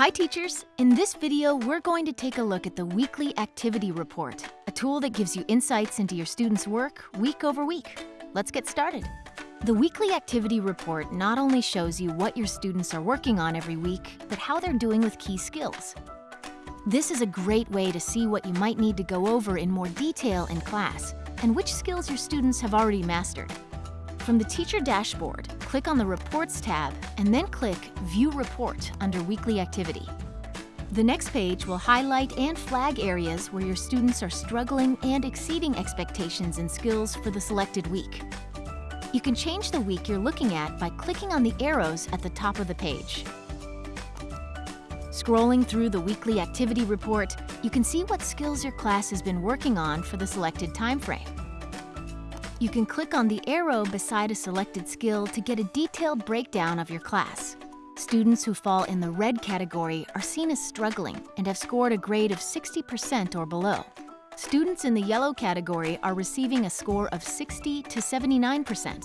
Hi teachers! In this video, we're going to take a look at the Weekly Activity Report, a tool that gives you insights into your students' work week over week. Let's get started. The Weekly Activity Report not only shows you what your students are working on every week, but how they're doing with key skills. This is a great way to see what you might need to go over in more detail in class and which skills your students have already mastered. From the Teacher Dashboard, click on the Reports tab and then click View Report under Weekly Activity. The next page will highlight and flag areas where your students are struggling and exceeding expectations in skills for the selected week. You can change the week you're looking at by clicking on the arrows at the top of the page. Scrolling through the weekly activity report, you can see what skills your class has been working on for the selected time frame. You can click on the arrow beside a selected skill to get a detailed breakdown of your class. Students who fall in the red category are seen as struggling and have scored a grade of 60% or below. Students in the yellow category are receiving a score of 60 to 79%.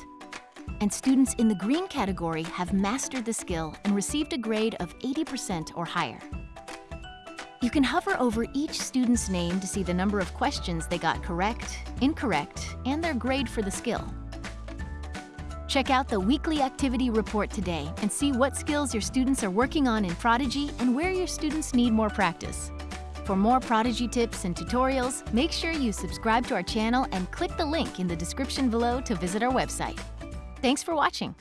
And students in the green category have mastered the skill and received a grade of 80% or higher. You can hover over each student's name to see the number of questions they got correct, incorrect, and their grade for the skill. Check out the weekly activity report today and see what skills your students are working on in Prodigy and where your students need more practice. For more Prodigy tips and tutorials, make sure you subscribe to our channel and click the link in the description below to visit our website. Thanks for watching.